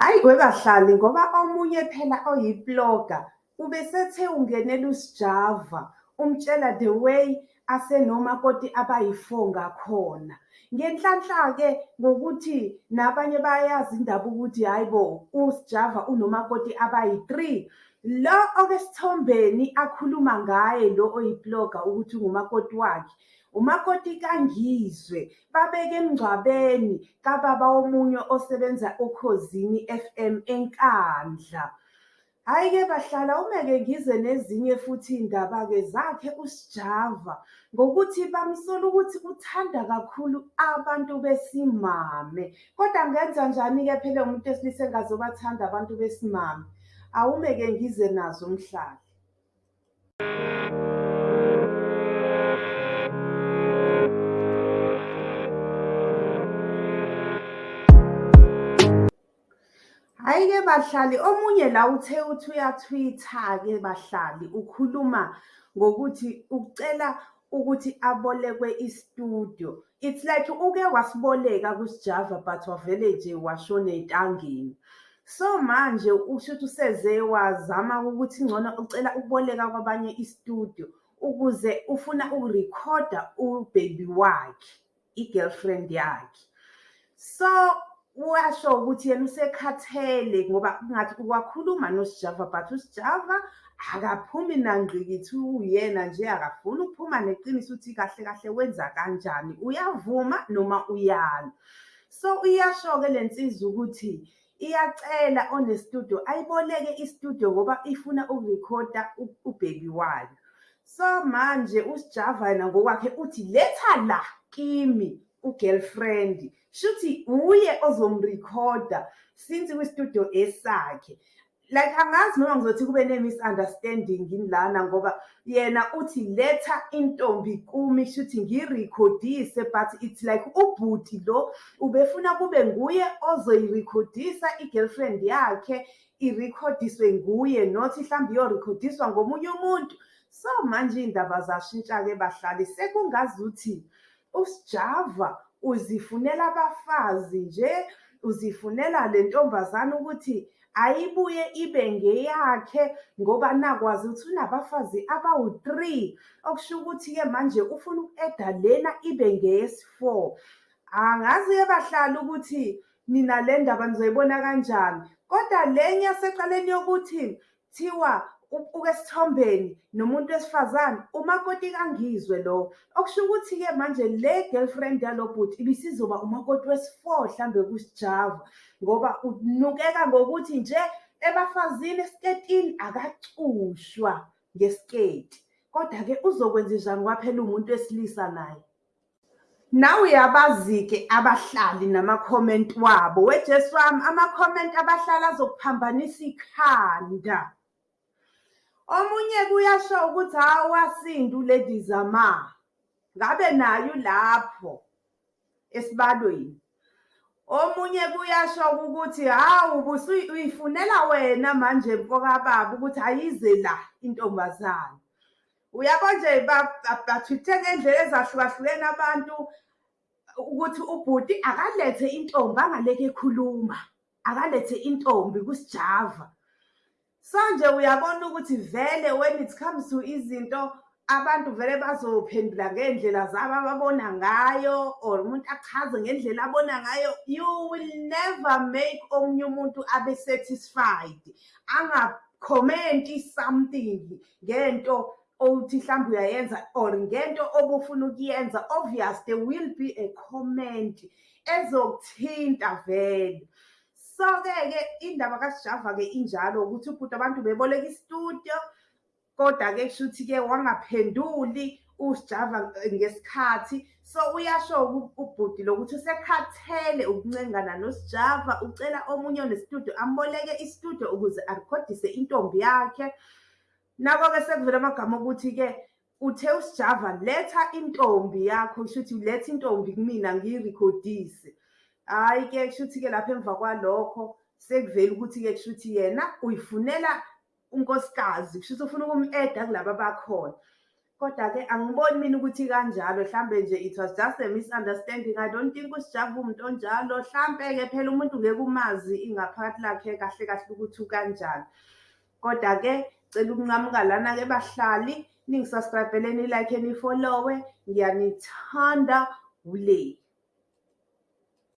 Hhayi kwebahlali ngoba omunye phela oyi-blogger ubesethe ungenela uSjava umtshela the way asenomakoti abayi-four ngakhona. Ngenhlanhla-ke ngokuthi nabanye bayayazi indaba ukuthi hhayi bo uSjava unomakoti abayi-three. Lo okesithombeni akhuluma ngaye lo oyi-blogger ukuthi ungumakoti wakhe, umakoti kaNgizwe. Babeke emngcwabeni kababa womunye osebenza Ukhozini F_M eNkandla. Hhayi-ke bahlala uma-ke ngize nezinye futhi iy'ndaba-ke zakhe uSjava ngokuthi bamsola ukuthi uthanda kakhulu abantu besimame. Kodwa angenza njani-ke phela umuntu wesilisa engazobathanda abantu besimame? Awume-ke ngize nazo mhlali. Hhayi-ke bahlali omunye la uthe uthi uyathwitha-ke bahlali ukhuluma ngokuthi ucela ukuthi abolekwe i-studio. It's like uke wasiboleka kuSjava but wavele nje washona ey'ntangeni. So manje ushuthi useze wazama ukuthi ngcono ucela ukuboleka kwabanye i-studio ukuze ufuna ukurikhoda u-baby wakhe, i-girlfriend yakhe. So washo ukuthi yena usekhathele ngoba kungathi wakhuluma noSjava but uSjava akaphumi nangqikithi uyena nje akafuni ukuphuma neqiniso ukuthi kahle kahle wenza kanjani, uyavuma noma uyala. So iyasho-ke le nsizwa ukuthi iyacela one-studio ayiboleke i-studio ngoba ifuna ukurikhoda u-baby wayo. So manje uSjava yena ngokwakhe uthi letha la kimi u-girlfriend shuthi uye ozomrikhoda since kwi-studio esakhe. Like angazi noma ngizothi kube ne-misunderstanding yini lana ngoba yena uthi letha intombi kumi shuthi ngiyirikhodise but it's like ubhuti lo ubefuna kube nguye ozoyirikhodisa i-girlfriend yakhe irikhodiswe nguye not mhlawumbe iyorikhodiswa ngomunye umuntu. So manje iy'ndaba zashintsha-ke bahlali sekungazuthi uSjava uzifunela abafazi nje, uzifunela le ntombazane ukuthi ayibuye ibe ngeyakhe ngoba nakwazi ukuthi unabafazi abawu-three. Okusho ukuthi-ke manje ufuna uku-eda lena ibe ngeyesi-four. Angazi-ke bahlali ukuthi nina le ndaba nizoyibona kanjani, kodwa lenye yasecaleni yokuthi kuthiwa uke esithombeni nomuntu wesifazane umakoti kaNgizwe lo. Okusho ukuthi-ke manje le girlfriend yalo bhuti ibisizoba umakoti wesi-four hlambe kuSjava ngoba unukeka ngokuthi nje ebafazini esiketini akacushwa ngesiketi. Kodwa-ke uzokwenzenjani ngoba phela uwumuntu wesilisa naye? Nawe uyabazi-ke abahlali namakhomenti wabo, wejesu wami amakhomenti abahlali azokuphambanisa ikhanda. Omunye kuyasho ukuthi hhawu wasinda u-Lady Zama. Ngabe naye ulapho esibalweni. Omunye kuyasho ukuthi hawu uyifunela wena manje mfokababa ukuthi ayize la intombazane. Uyabo nje bathwithe ngey'ndlela ezahlukahlukene abantu ukuthi ubhuti akalethe intombi angaleke ekhuluma, akalethe intombi kuSjava. So nje uyabona ukuthi vele when it comes to izinto abantu vele bazophendula ngey'ndlela zabo ababona ngayo or umuntu achaze ngendlela abona ngayo. You will never make omunye umuntu abe satisfied, angakhomenti something ngento owuthi hlambe uyayenza or ngento obufuna ukuyenza. Obvious there will be a comment ezokuthinta vele. So-ke-ke indaba kaSjava-ke injalo ukuthi ubhuti abantu beboleka i-studio koda-ke kushuthi-ke wangaphenduli uSjava ngesikhathi. So uyasho-ke ubhuti lo ukuthi usekhathele ukuncengana noSjava, ucela omunye one-studio amboleke i-studio ukuze arikhodise intombi yakhe. Nako-ke sekuvela amagama okuthi-ke uthe uSjava letha intombi yakho, kushuthi letha intombi kumina ngiyirikhodise. Hhayi-ke kushuthi-ke lapha emva kwalokho sekuvele ukuthi-ke kushuthi yena uyifunela unkosikazi, kushuthi ufuna ukum-eda kulaba abakhona. Kodwa-ke angiboni mina ukuthi kanjalo hlambe nje it was just a misunderstanding. I don't think uSijaba uwumuntu onjalo. Hlampe-ke phela umuntu ngeke umazi ingaphakathi lakhe kahle kahle ukuthi ukanjani. Koda-ke cela ukuncamuka lana-ke bahlali ningi-subscribe-ele, ni-like, ni-follow-we. Ngiyanithanda, wule.